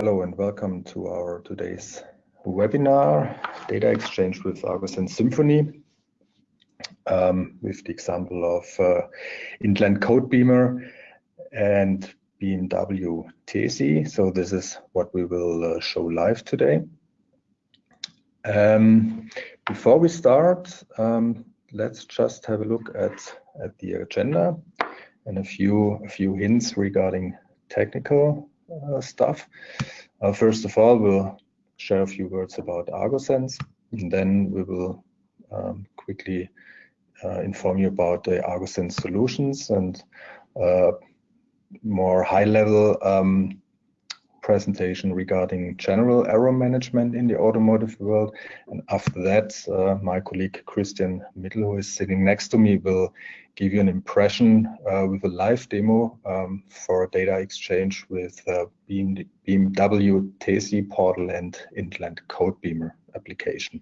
Hello and welcome to our today's webinar, Data Exchange with Argo and Symphony, um, with the example of uh, Intland Codebeamer and BMW TESI. So this is what we will uh, show live today. Um, before we start, um, let's just have a look at, at the agenda and a few, a few hints regarding technical stuff. Uh, first of all, we'll share a few words about agosense, and then we will um, quickly uh, inform you about the agosense solutions and uh, more high-level um, presentation regarding general error management in the automotive world. And after that, uh, my colleague Christian Mittel, who is sitting next to me, will give you an impression uh, with a live demo um, for data exchange with uh, BMW TESI portal and Intland Codebeamer application.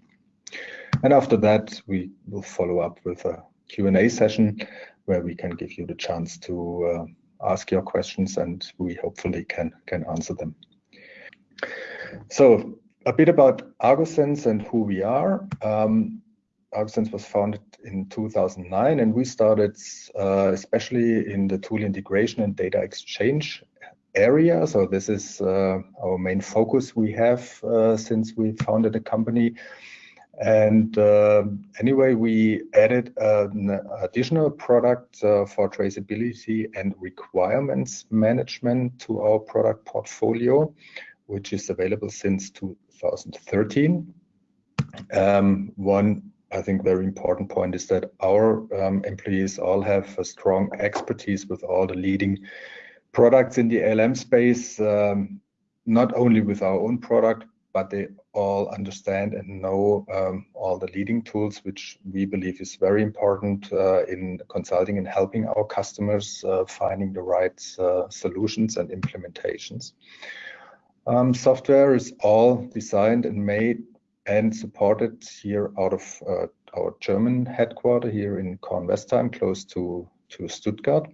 And after that, we will follow up with a Q&A session where we can give you the chance to uh, ask your questions and we hopefully can, can answer them. So a bit about agosense and who we are. Um, agosense was founded in 2009 and we started uh, especially in the tool integration and data exchange area. So this is uh, our main focus we have uh, since we founded the company. And uh, anyway, we added an additional product uh, for traceability and requirements management to our product portfolio, which is available since 2013. Um, one, I think, very important point is that our um, employees all have a strong expertise with all the leading products in the ALM space, um, not only with our own product, but they all understand and know um, all the leading tools, which we believe is very important uh, in consulting and helping our customers uh, finding the right uh, solutions and implementations. Um, software is all designed and made and supported here out of uh, our German headquarter here in Kornwestheim, close to, to Stuttgart.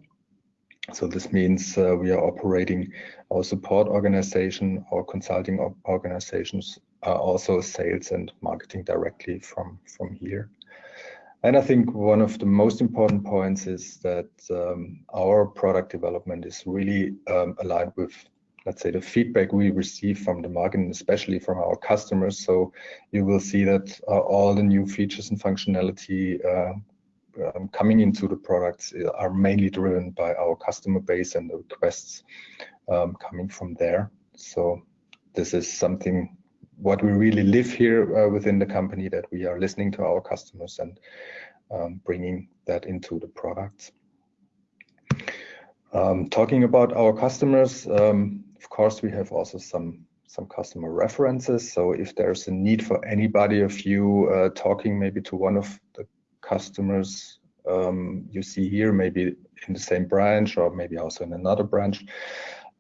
So this means uh, we are operating our support organization, our consulting organizations, also sales and marketing directly from, from here. And I think one of the most important points is that um, our product development is really um, aligned with, let's say, the feedback we receive from the market, and especially from our customers. So you will see that uh, all the new features and functionality uh, um, coming into the products are mainly driven by our customer base and the requests um, coming from there. So this is something what we really live here uh, within the company that we are listening to our customers and um, bringing that into the products. Um, talking about our customers, um, of course, we have also some some customer references. So if there's a need for anybody of you uh, talking maybe to one of the customers um, you see here, maybe in the same branch or maybe also in another branch,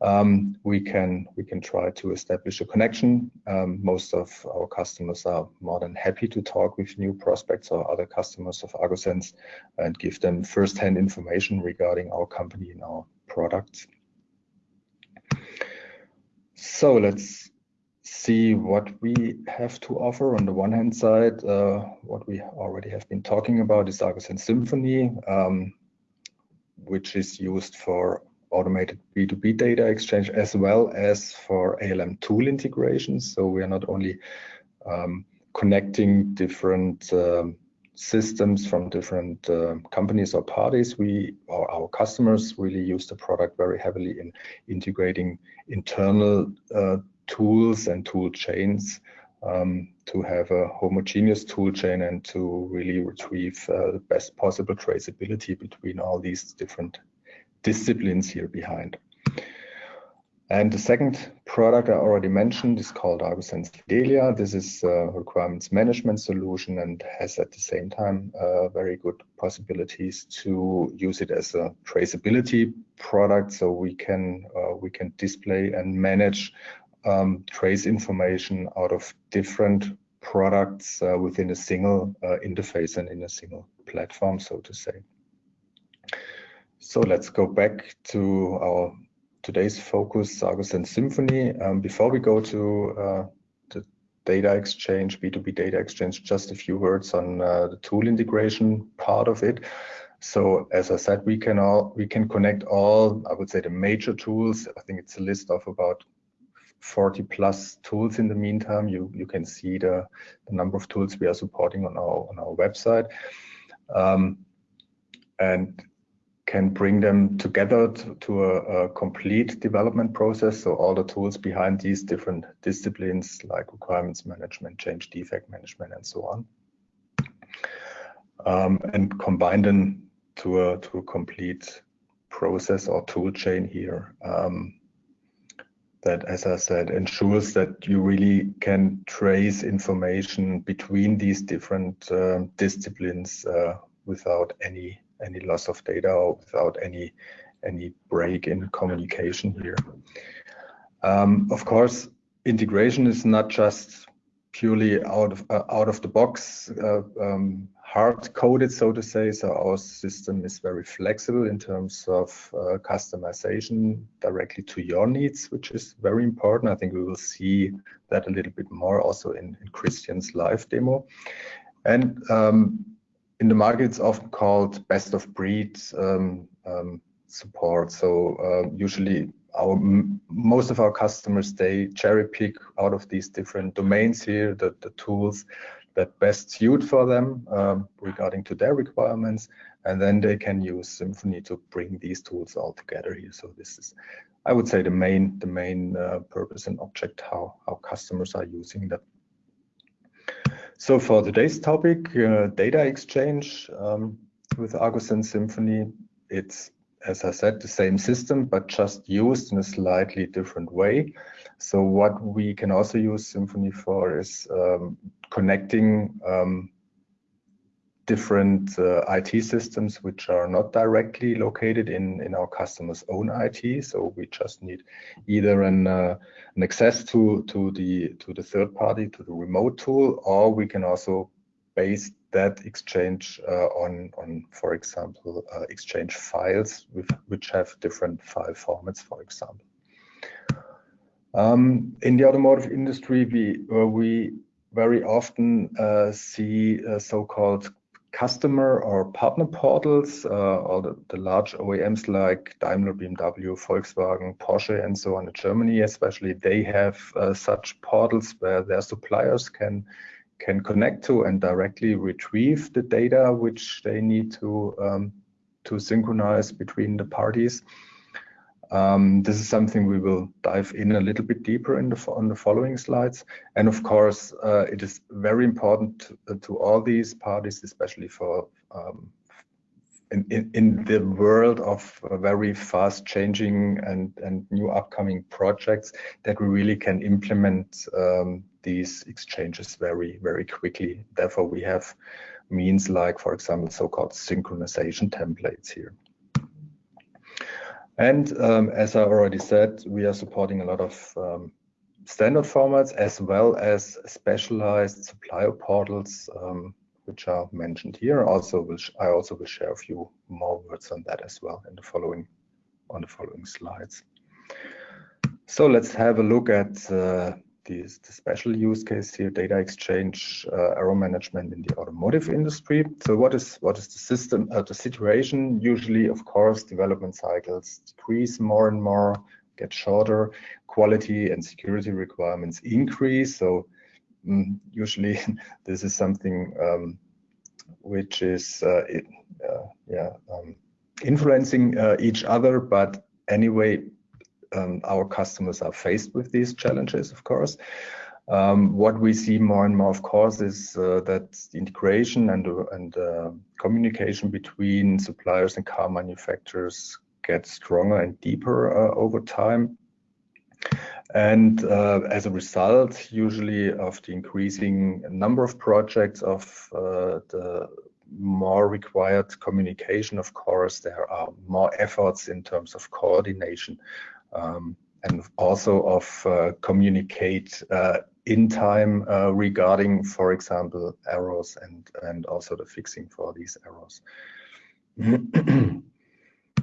um, we can we can try to establish a connection. Um, most of our customers are more than happy to talk with new prospects or other customers of agosense and give them first-hand information regarding our company and our products. So let's see what we have to offer. On the one hand side, uh, what we already have been talking about is agosense Symphony, um, which is used for automated B2B data exchange as well as for ALM tool integrations. So we are not only um, connecting different um, systems from different uh, companies or parties. We or our customers really use the product very heavily in integrating internal uh, tools and tool chains um, to have a homogeneous tool chain and to really retrieve uh, the best possible traceability between all these different disciplines here behind. And the second product I already mentioned is called agosense Fidelia. This is a requirements management solution and has at the same time uh, very good possibilities to use it as a traceability product. So we can uh, we can display and manage um, trace information out of different products uh, within a single uh, interface and in a single platform, so to say. So let's go back to our today's focus, agosense Symphony. Um, before we go to uh, the data exchange, B2B data exchange, just a few words on uh, the tool integration part of it. So as I said, we can all we can connect all, I would say the major tools. I think it's a list of about 40 plus tools in the meantime. You you can see the, the number of tools we are supporting on our on our website. Um, and can bring them together to, to a, a, complete development process. So all the tools behind these different disciplines like requirements management, change defect management, and so on. Um, and combine them to a, to a complete process or tool chain here. Um, that, as I said, ensures that you really can trace information between these different uh, disciplines uh, without any any loss of data or without any any break in communication here. Um, of course, integration is not just purely out of uh, out of the box uh, um, hard coded, so to say. So our system is very flexible in terms of uh, customization directly to your needs, which is very important. I think we will see that a little bit more also in, in Christian's live demo. And um, in the market, it's often called best of breed um, um, support. So uh, usually our most of our customers they cherry pick out of these different domains here the, the tools that best suit for them um, regarding to their requirements and then they can use symphony to bring these tools all together here so this is i would say the main the main uh, purpose and object how how customers are using that so for today's topic, uh, data exchange um, with and Symphony, it's, as I said, the same system, but just used in a slightly different way. So what we can also use Symphony for is um, connecting um, different uh, IT systems which are not directly located in, in our customer's own IT. So we just need either an, uh, an access to, to, the, to the third party, to the remote tool, or we can also base that exchange uh, on, on, for example, uh, exchange files with, which have different file formats, for example. Um, in the automotive industry, we, uh, we very often uh, see so-called customer or partner portals, uh, or the, the, large OEMs like Daimler, BMW, Volkswagen, Porsche, and so on in Germany, especially, they have uh, such portals where their suppliers can can connect to and directly retrieve the data which they need to um, to synchronize between the parties. Um, this is something we will dive in a little bit deeper in the, on the following slides. And of course, uh, it is very important to, uh, to, all these parties, especially for um, in, in, in, the world of uh, very fast changing and, and new upcoming projects that we really can implement um, these exchanges very, very quickly. Therefore, we have means like, for example, so-called synchronization templates here. And um, as I already said, we are supporting a lot of um, standard formats as well as specialized supplier portals, um, which are mentioned here. Also, I also will share a few more words on that as well in the following on the following slides. So let's have a look at uh, the, the special use case here, data exchange, uh, error management in the automotive industry. So what is what is the system, uh, the situation? Usually, of course, development cycles decrease more and more, get shorter, quality and security requirements increase. So um, usually this is something um, which is uh, it, uh, yeah um, influencing uh, each other, but anyway, um, our customers are faced with these challenges, of course. Um, what we see more and more, of course, is uh, that the integration and, uh, and uh, communication between suppliers and car manufacturers gets stronger and deeper uh, over time. And uh, as a result, usually of the increasing number of projects, of uh, the more required communication, of course, there are more efforts in terms of coordination um, and also of uh, communicate uh, in time uh, regarding, for example, errors and, and also the fixing for these errors.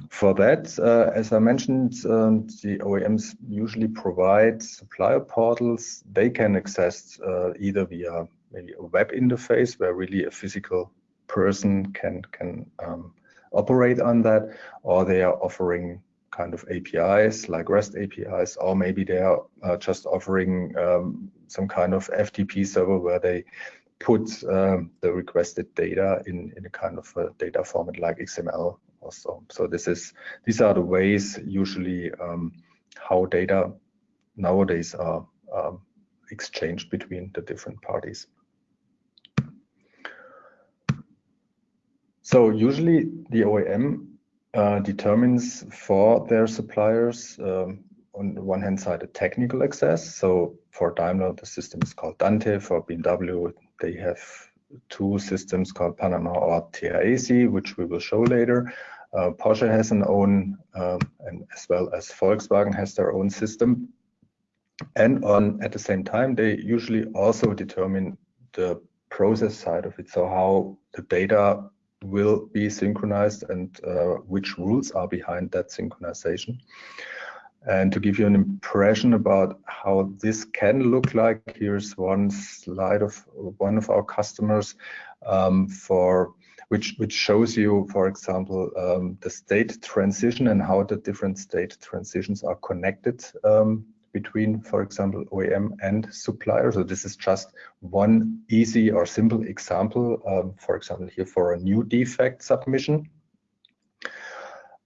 for that, uh, as I mentioned, um, the OEMs usually provide supplier portals. They can access uh, either via maybe a web interface where really a physical person can can um, operate on that, or they are offering kind of APIs like REST APIs, or maybe they are uh, just offering um, some kind of FTP server where they put um, the requested data in, in a kind of a data format like XML or so. So this is these are the ways usually um, how data nowadays are um, exchanged between the different parties. So usually the OEM uh, determines for their suppliers um, on the one hand side a technical access. So for Daimler, the system is called Dante. For BMW, they have two systems called Panama or TRAC, which we will show later. Uh, Porsche has an own, um, and as well as Volkswagen has their own system. And on at the same time, they usually also determine the process side of it. So how the data will be synchronized and uh, which rules are behind that synchronization. And to give you an impression about how this can look like, here's one slide of one of our customers um, for which which shows you, for example, um, the state transition and how the different state transitions are connected um, between, for example, OEM and supplier. So this is just one easy or simple example, um, for example, here for a new defect submission.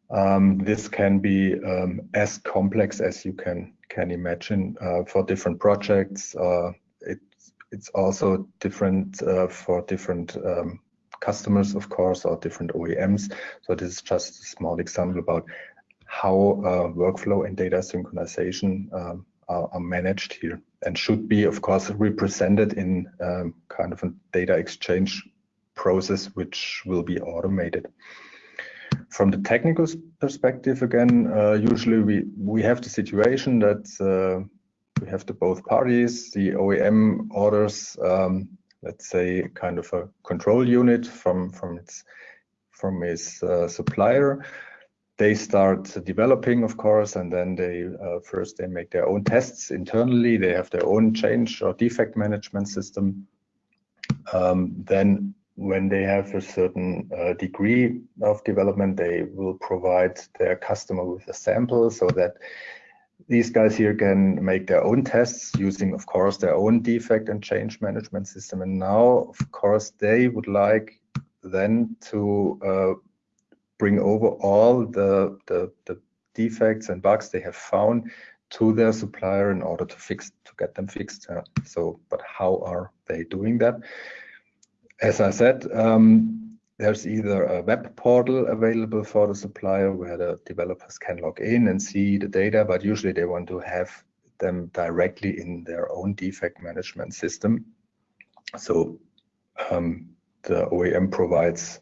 Um, this can be um, as complex as you can can imagine uh, for different projects. Uh, it's it's also different uh, for different um, customers, of course, or different OEMs. So this is just a small example about how uh, workflow and data synchronization um, are, are, managed here and should be, of course, represented in um, kind of a data exchange process, which will be automated. From the technical perspective, again, uh, usually we, we have the situation that uh, we have the both parties, the OEM orders, um, let's say, kind of a control unit from, from its from its uh, supplier they start developing, of course, and then they uh, first they make their own tests internally. They have their own change or defect management system. Um, then, when they have a certain uh, degree of development, they will provide their customer with a sample so that these guys here can make their own tests using, of course, their own defect and change management system. And now, of course, they would like then to uh, bring over all the, the, the defects and bugs they have found to their supplier in order to fix to get them fixed. Uh, so, but how are they doing that? As I said, um, there's either a web portal available for the supplier where the developers can log in and see the data, but usually they want to have them directly in their own defect management system. So um, the OEM provides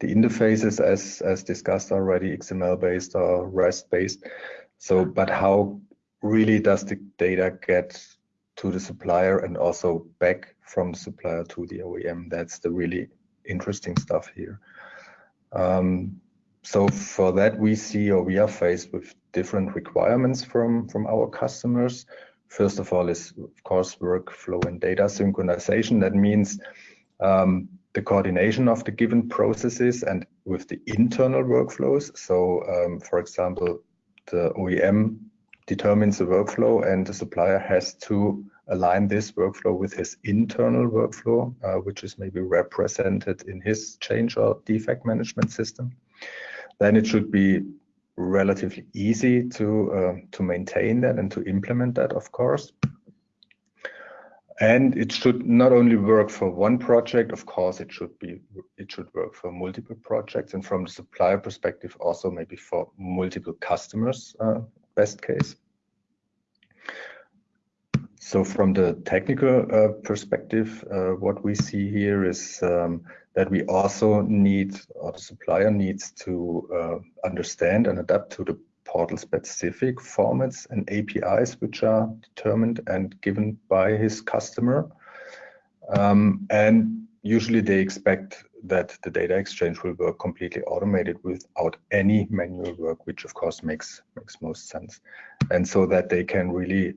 the interfaces as as discussed already xml based or rest based so but how really does the data get to the supplier and also back from the supplier to the oem that's the really interesting stuff here. Um, so for that we see or we are faced with different requirements from from our customers. First of all is of course workflow and data synchronization. That means um, the coordination of the given processes and with the internal workflows. So, um, for example, the OEM determines the workflow and the supplier has to align this workflow with his internal workflow, uh, which is maybe represented in his change or defect management system. Then it should be relatively easy to uh, to maintain that and to implement that, of course. And it should not only work for one project, of course, it should be it should work for multiple projects, and from the supplier perspective, also maybe for multiple customers, uh, best case. So from the technical uh, perspective, uh, what we see here is um, that we also need, or the supplier needs to uh, understand and adapt to the portal specific formats and APIs which are determined and given by his customer. Um, and usually they expect that the data exchange will work completely automated without any manual work, which of course makes makes most sense. And so that they can really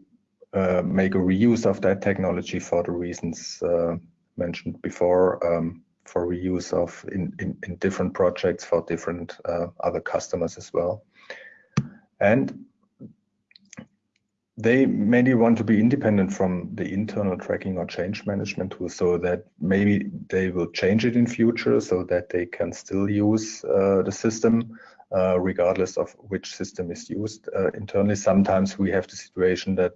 uh, make a reuse of that technology for the reasons uh, mentioned before, um, for reuse of in, in, in, different projects for different uh, other customers as well. And they maybe want to be independent from the internal tracking or change management tool so that maybe they will change it in future so that they can still use uh, the system uh, regardless of which system is used uh, internally. Sometimes we have the situation that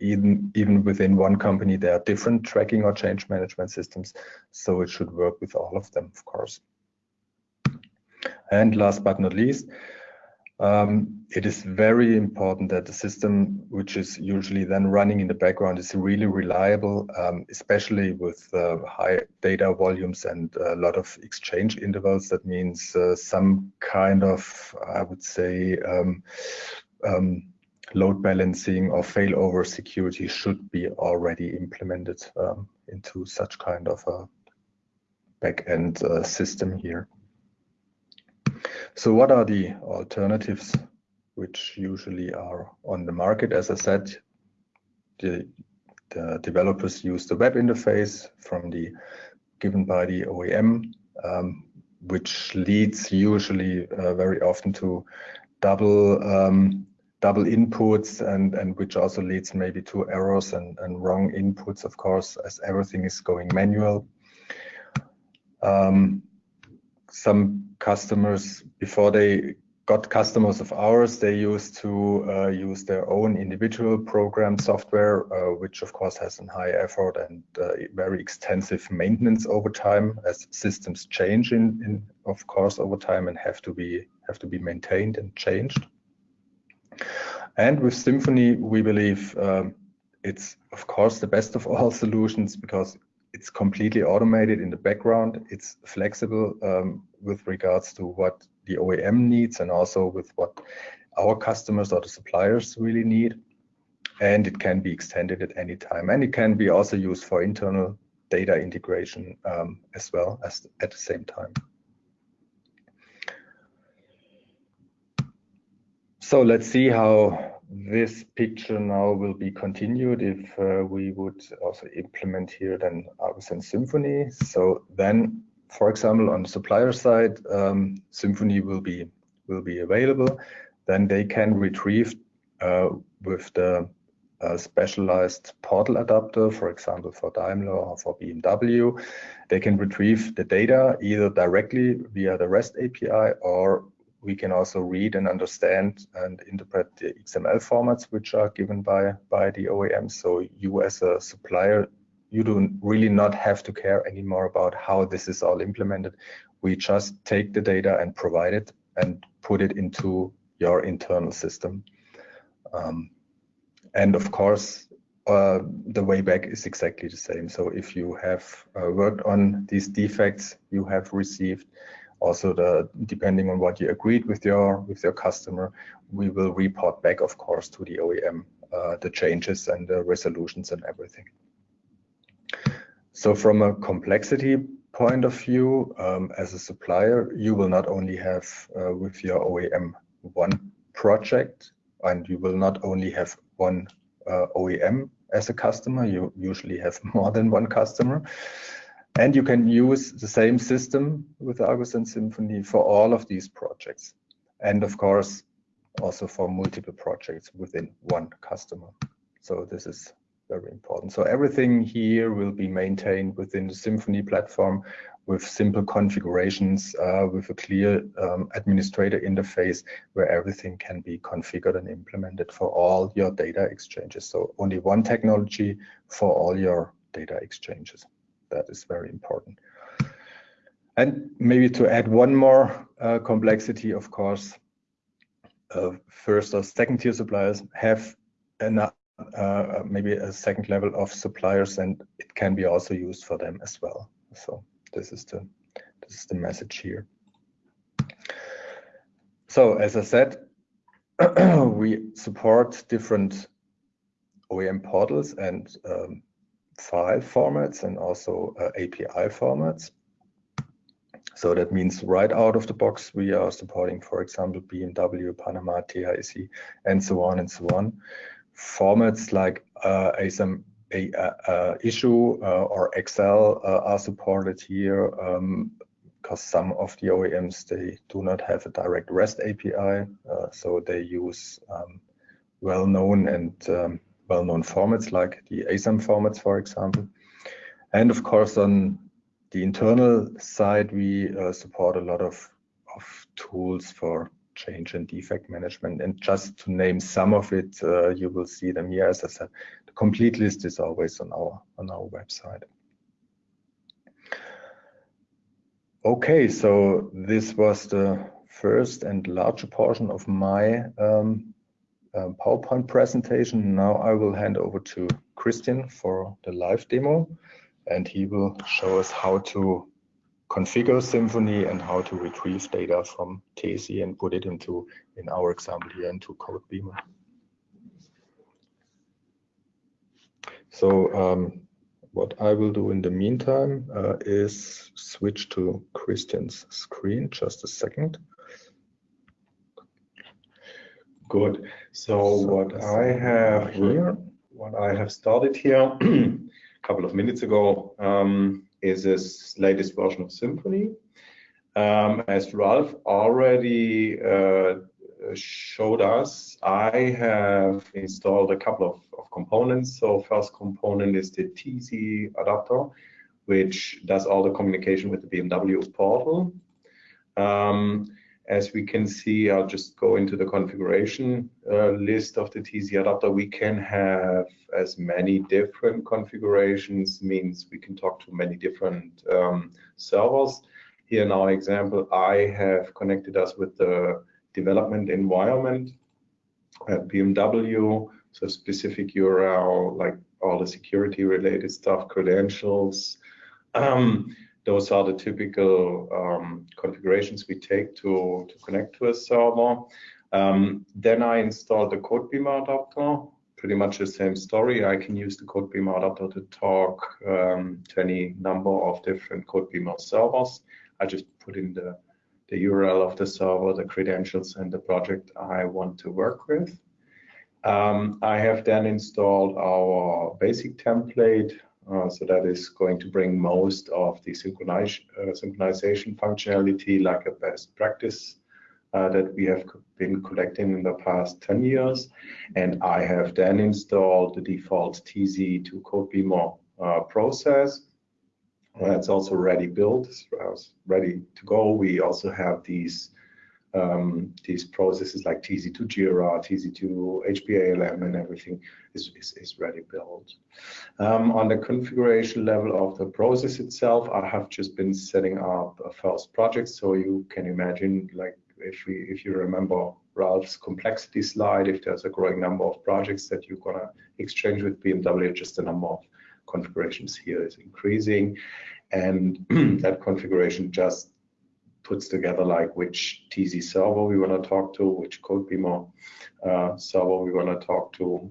even even within one company there are different tracking or change management systems so it should work with all of them of course and last but not least um, it is very important that the system, which is usually then running in the background, is really reliable, um, especially with uh, high data volumes and a lot of exchange intervals. That means uh, some kind of, I would say, um, um load balancing or failover security should be already implemented um, into such kind of a back-end uh, system here. So what are the alternatives which usually are on the market? As I said, the, the developers use the web interface from the given by the OEM, um, which leads usually uh, very often to double um, double inputs and and which also leads maybe to errors and, and wrong inputs, of course, as everything is going manual. Um, some customers before they got customers of ours they used to uh, use their own individual program software uh, which of course has a high effort and uh, very extensive maintenance over time as systems change in, in of course over time and have to be have to be maintained and changed. And with symphony we believe um, it's of course the best of all solutions because it's completely automated in the background. It's flexible um, with regards to what the OEM needs and also with what our customers or the suppliers really need. And it can be extended at any time. And it can be also used for internal data integration um, as well as at the same time. So let's see how this picture now will be continued if uh, we would also implement here then agosense Symphony. So then, for example, on the supplier side, um, Symphony will be will be available. Then they can retrieve uh, with the uh, specialized portal adapter, for example, for Daimler or for BMW, they can retrieve the data either directly via the REST API or we can also read and understand and interpret the XML formats which are given by, by the OEM. So you as a supplier, you do really not have to care anymore about how this is all implemented. We just take the data and provide it and put it into your internal system. Um, and of course, uh, the way back is exactly the same. So if you have uh, worked on these defects you have received, also the depending on what you agreed with your with your customer we will report back of course to the OEM uh, the changes and the resolutions and everything. So from a complexity point of view um, as a supplier you will not only have uh, with your OEM one project and you will not only have one uh, OEM as a customer you usually have more than one customer and you can use the same system with agosense Symphony for all of these projects. And of course, also for multiple projects within one customer. So this is very important. So everything here will be maintained within the Symphony platform with simple configurations, uh, with a clear um, administrator interface where everything can be configured and implemented for all your data exchanges. So only one technology for all your data exchanges that is very important. And maybe to add one more uh, complexity, of course, uh, first or second tier suppliers have an, uh, maybe a second level of suppliers and it can be also used for them as well. So this is the, this is the message here. So as I said, we support different OEM portals and um, file formats and also uh, API formats. So that means right out of the box, we are supporting, for example, BMW, Panama, TIC, and so on and so on. Formats like uh, ASM a, uh, issue uh, or Excel uh, are supported here because um, some of the OEMs, they do not have a direct REST API. Uh, so they use um, well-known and um, well-known formats like the ASAM formats, for example. And of course, on the internal side, we uh, support a lot of, of tools for change and defect management. And just to name some of it, uh, you will see them here. As I said, the complete list is always on our on our website. Okay, so this was the first and larger portion of my um, um, PowerPoint presentation. Now I will hand over to Christian for the live demo, and he will show us how to configure Symphony and how to retrieve data from Tesi and put it into, in our example here, into CodeBeamer. So um, what I will do in the meantime uh, is switch to Christian's screen. Just a second. Good. So what I have here, what I have started here a couple of minutes ago um, is this latest version of Symphony. Um, as Ralph already uh, showed us, I have installed a couple of, of, components. So first component is the TZ adapter, which does all the communication with the BMW portal. Um, as we can see, I'll just go into the configuration uh, list of the TZ adapter. We can have as many different configurations, means we can talk to many different um, servers. Here in our example, I have connected us with the development environment at BMW, so specific URL, like all the security related stuff, credentials, um, those are the typical um, configurations we take to, to connect to a server. Um, then I installed the CodeBeamer adapter, pretty much the same story. I can use the CodeBeamer adapter to talk um, to any number of different CodeBeamer servers. I just put in the, the URL of the server, the credentials, and the project I want to work with. Um, I have then installed our basic template so that is going to bring most of the synchronize, uh, synchronization functionality like a best practice uh, that we have been collecting in the past 10 years. And I have then installed the default TZ to CodeBeamer uh, process. That's also ready built, ready to go. We also have these um, these processes like TZ2 Jira, TZ2 HPALM, and everything is, is, is ready built. Um, on the configuration level of the process itself, I have just been setting up a first project. So you can imagine, like if we, if you remember Ralph's complexity slide, if there's a growing number of projects that you're gonna exchange with BMW, just the number of configurations here is increasing. And that configuration just puts together like which TZ server we want to talk to, which CodeBeamer uh, server we want to talk to.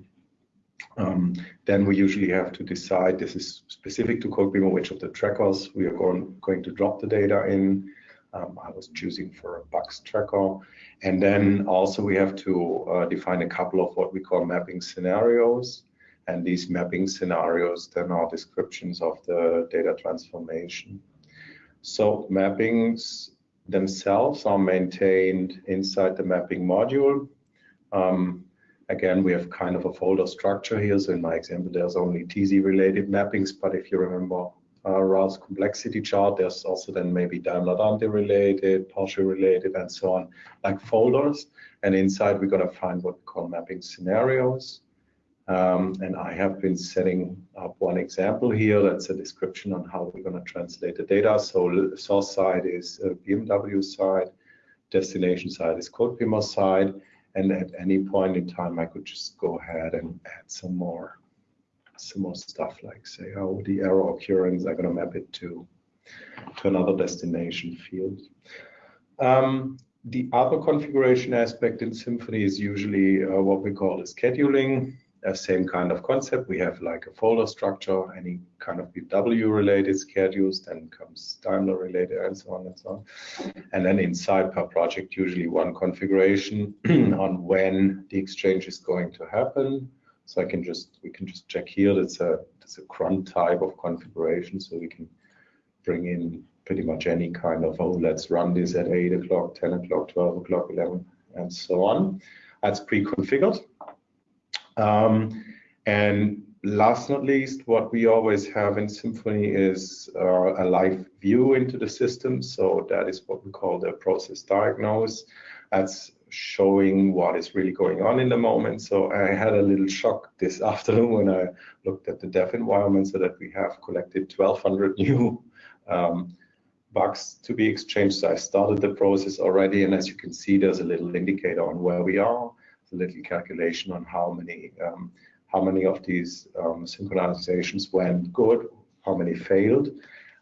Um, then we usually have to decide, this is specific to CodeBeamer, which of the trackers we are going, going to drop the data in. Um, I was choosing for a box tracker. And then also we have to uh, define a couple of what we call mapping scenarios. And these mapping scenarios then are descriptions of the data transformation. So mappings themselves are maintained inside the mapping module. Um, again, we have kind of a folder structure here. So in my example, there's only TZ related mappings, but if you remember uh, Ralph's complexity chart, there's also then maybe Daimler Dante related, Porsche related, and so on, like folders. And inside, we're going to find what we call mapping scenarios. Um, and I have been setting up one example here. That's a description on how we're going to translate the data. So source side is BMW side, destination side is CodeBeamer side. And at any point in time, I could just go ahead and add some more, some more stuff like say, oh, the error occurrence, I'm going to map it to, to another destination field. Um, the other configuration aspect in Symphony is usually uh, what we call the scheduling uh, same kind of concept. We have like a folder structure, any kind of BMW related schedules, then comes Daimler related and so on and so on. And then inside per project, usually one configuration on when the exchange is going to happen. So I can just, we can just check here, that's a, that's a cron type of configuration. So we can bring in pretty much any kind of, oh, let's run this at eight o'clock, 10 o'clock, 12 o'clock, 11, and so on. That's pre-configured. Um, and last not least, what we always have in Symphony is uh, a live view into the system. So that is what we call the process diagnose. That's showing what is really going on in the moment. So I had a little shock this afternoon when I looked at the dev environment so that we have collected 1200 new um, bugs to be exchanged. So I started the process already. And as you can see, there's a little indicator on where we are a little calculation on how many um, how many of these um, synchronizations went good, how many failed.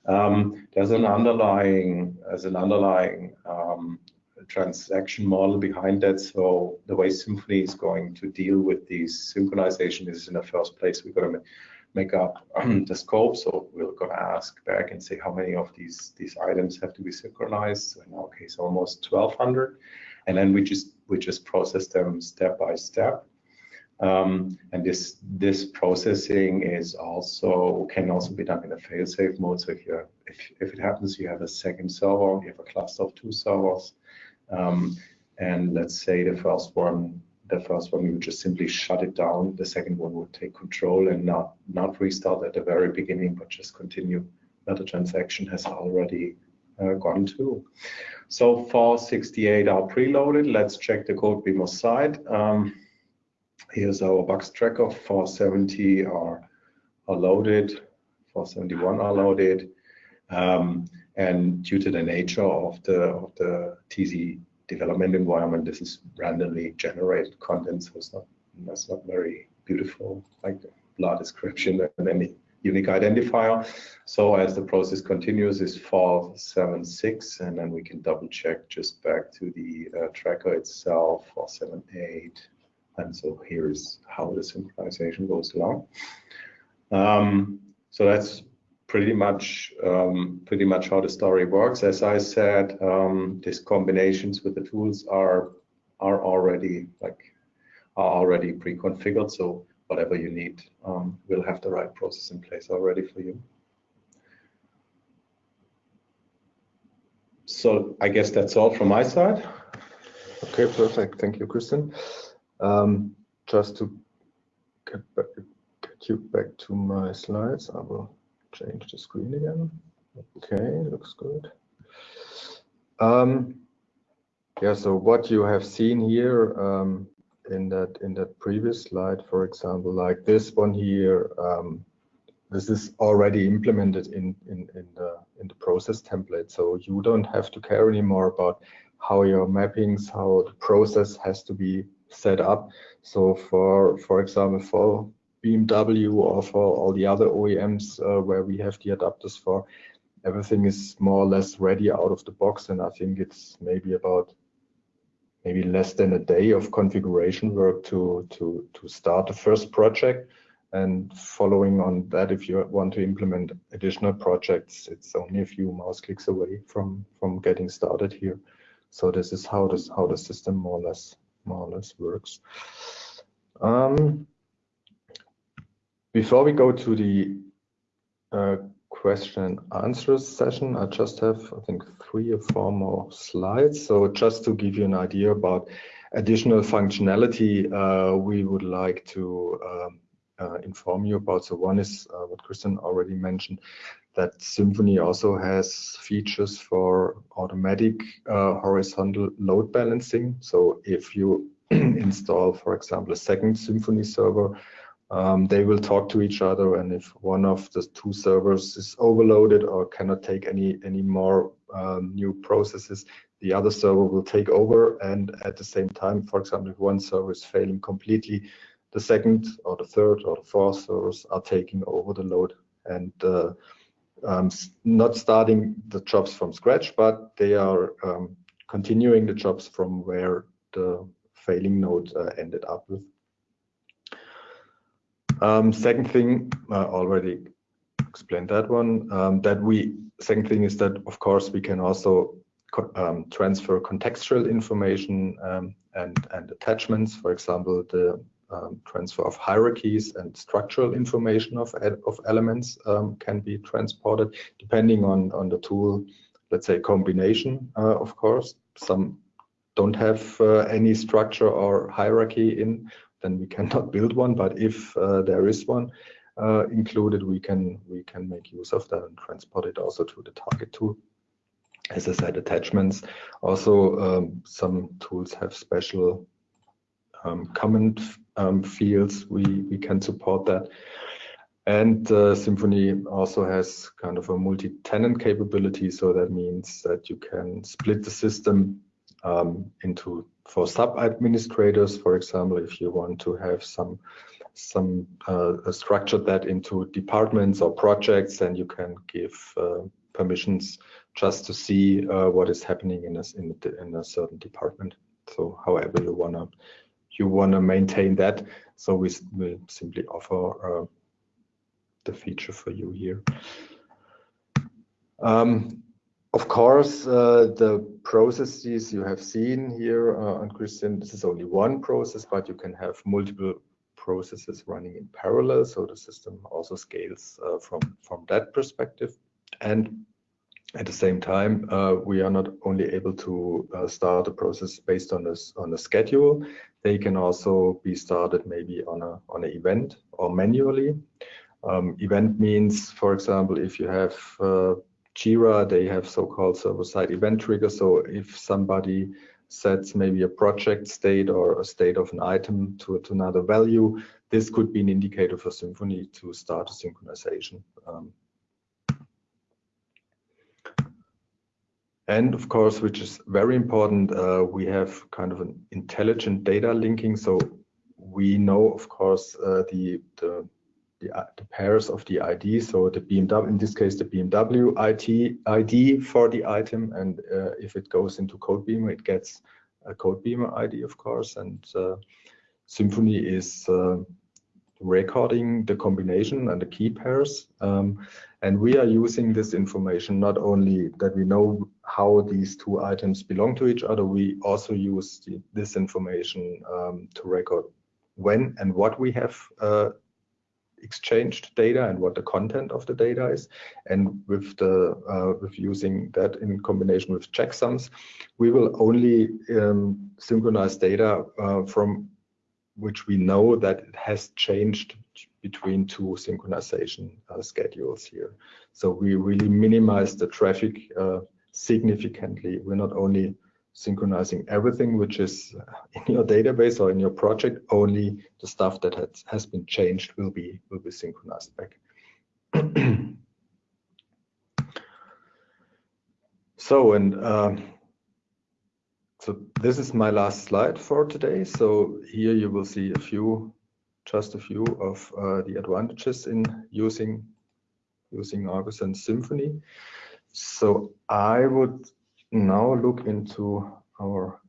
Um, there's an underlying as an underlying um, transaction model behind that. So the way Symphony is going to deal with these synchronization is in the first place we're going to make up the scope. So we're going to ask back and say how many of these these items have to be synchronized. So in our case, almost 1,200 and then we just we just process them step by step. Um, and this this processing is also can also be done in a fail-safe mode. So if you if if it happens, you have a second server, you have a cluster of two servers, um, and let's say the first one the first one you just simply shut it down. The second one would take control and not not restart at the very beginning, but just continue where the transaction has already gone to. So 468 are preloaded. Let's check the Codebeamer side. Um, here's our box tracker. 470 are, are loaded. 471 are loaded. Um, and due to the nature of the of the TZ development environment, this is randomly generated content, so it's not that's not very beautiful, like blah description and any unique identifier. So as the process continues is 476 and then we can double check just back to the uh, tracker itself 478 and so here's how the synchronization goes along. Um, so that's pretty much um, pretty much how the story works. As I said, um, these combinations with the tools are are already like are already pre-configured. So whatever you need, um, we'll have the right process in place already for you. So I guess that's all from my side. Okay, perfect. Thank you, Christian. Um, just to get, back, get you back to my slides, I will change the screen again. Okay, looks good. Um, yeah, so what you have seen here um, in that in that previous slide, for example, like this one here, um, this is already implemented in, in, in, the in the process template. So you don't have to care anymore about how your mappings, how the process has to be set up. So for for example, for BMW or for all the other OEMs uh, where we have the adapters for, everything is more or less ready out of the box. And I think it's maybe about maybe less than a day of configuration work to to to start the first project. And following on that if you want to implement additional projects it's only a few mouse clicks away from from getting started here. So this is how this how the system more or less more or less works. Um, before we go to the uh, question and answers session. I just have, I think, three or four more slides. So just to give you an idea about additional functionality uh, we would like to um, uh, inform you about. So one is uh, what Christian already mentioned, that Symphony also has features for automatic uh, horizontal load balancing. So if you install, for example, a second Symphony server, um, they will talk to each other and if one of the two servers is overloaded or cannot take any any more um, new processes the other server will take over. And at the same time for example if one server is failing completely the second or the third or the fourth servers are taking over the load. And uh, um, not starting the jobs from scratch but they are um, continuing the jobs from where the failing node uh, ended up with second thing, I already explained that one. Um, that we second thing is that of course we can also um, transfer contextual information um, and and attachments. For example, the um, transfer of hierarchies and structural information of of elements um, can be transported depending on on the tool. Let's say combination, uh, of course. Some don't have uh, any structure or hierarchy in, then we cannot build one. But if uh, there is one uh, included, we can we can make use of that and transport it also to the target tool. As I said, attachments. Also, um, some tools have special um, comment um, fields. We we can support that. And uh, Symphony also has kind of a multi-tenant capability. So that means that you can split the system um, into for sub administrators, for example, if you want to have some some uh, structure that into departments or projects, then you can give uh, permissions just to see uh, what is happening in a, in, in a certain department. So however you wanna you wanna maintain that. So we will simply offer uh, the feature for you here. Um, of course, uh, the processes you have seen here uh, on Christian, this is only one process, but you can have multiple processes running in parallel. So the system also scales uh, from, from that perspective. And at the same time, uh, we are not only able to uh, start a process based on this on a schedule, they can also be started maybe on a on an event or manually. Um, event means, for example, if you have uh, Jira, they have so-called server-side event triggers. So if somebody sets maybe a project state or a state of an item to, to another value, this could be an indicator for Symphony to start a synchronization. Um, and of course, which is very important, uh, we have kind of an intelligent data linking. So we know, of course, uh, the, the the, uh, the, pairs of the ID. So the BMW, in this case, the BMW IT, ID for the item. And uh, if it goes into Codebeamer, it gets a Codebeamer ID, of course. And uh, Symphony is uh, recording the combination and the key pairs. Um, and we are using this information not only that we know how these two items belong to each other, we also use the, this information um, to record when and what we have uh, exchanged data and what the content of the data is. And with the uh, with using that in combination with checksums, we will only um, synchronize data uh, from which we know that it has changed between two synchronization uh, schedules here. So we really minimize the traffic uh, significantly. We're not only synchronizing everything which is in your database or in your project only the stuff that has, has been changed will be will be synchronized back. So and uh, so this is my last slide for today. So here you will see a few just a few of uh, the advantages in using using Argus and Symphony so I would now look into our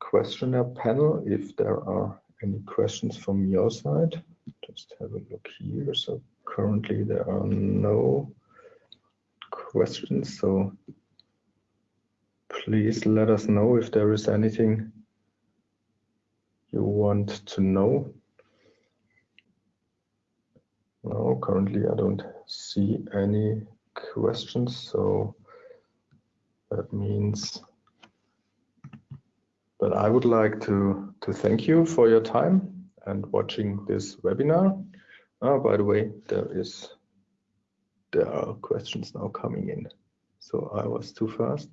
questionnaire panel if there are any questions from your side. Just have a look here. So currently there are no questions. So please let us know if there is anything you want to know. No, currently I don't see any questions. So that means that I would like to, to thank you for your time and watching this webinar. Oh, by the way, there is there are questions now coming in. So I was too fast.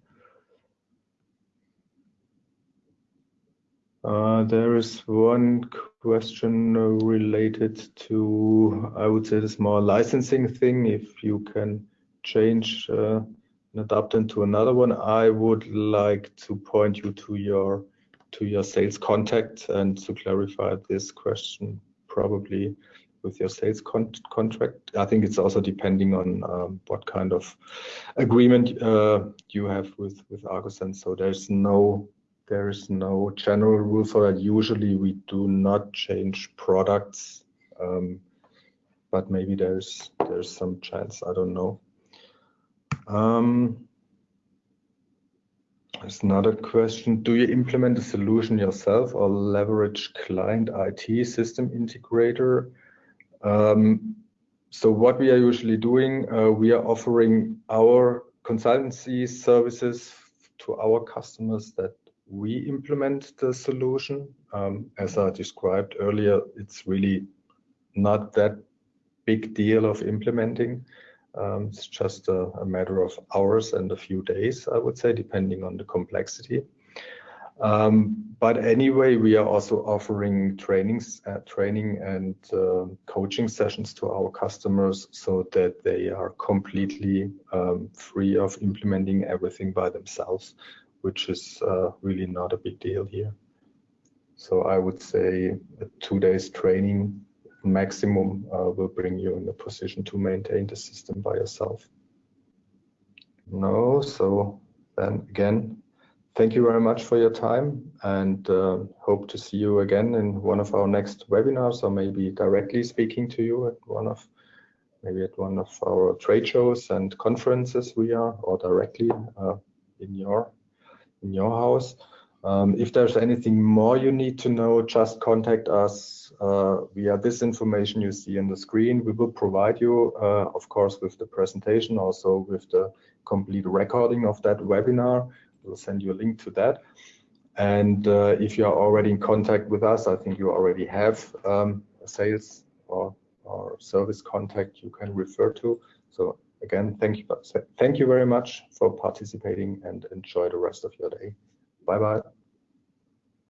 Uh, there is one question related to, I would say, the small licensing thing. If you can change uh, an adapter to another one, I would like to point you to your to your sales contact and to clarify this question probably with your sales con contract. I think it's also depending on um, what kind of agreement uh, you have with with agosense. So there's no there is no general rule for that. Usually we do not change products Um, but maybe there's there's some chance. I don't know. Um, there's another question. Do you implement a solution yourself or leverage client IT system integrator? Um, so what we are usually doing, uh, we are offering our consultancy services to our customers that we implement the solution. Um, as I described earlier, it's really not that big deal of implementing. Um, it's just a, a, matter of hours and a few days, I would say, depending on the complexity. Um, but anyway, we are also offering trainings, uh, training and uh, coaching sessions to our customers so that they are completely um, free of implementing everything by themselves, which is uh, really not a big deal here. So I would say two days training maximum uh, will bring you in a position to maintain the system by yourself. No, so then again, thank you very much for your time and uh, hope to see you again in one of our next webinars or maybe directly speaking to you at one of maybe at one of our trade shows and conferences we are or directly uh, in your in your house. Um, if there's anything more you need to know, just contact us uh, via this information you see on the screen. We will provide you, uh, of course, with the presentation, also with the complete recording of that webinar. We'll send you a link to that. And uh, if you are already in contact with us, I think you already have um, a sales or, or service contact you can refer to. So again, thank you, thank you very much for participating and enjoy the rest of your day. Bye bye.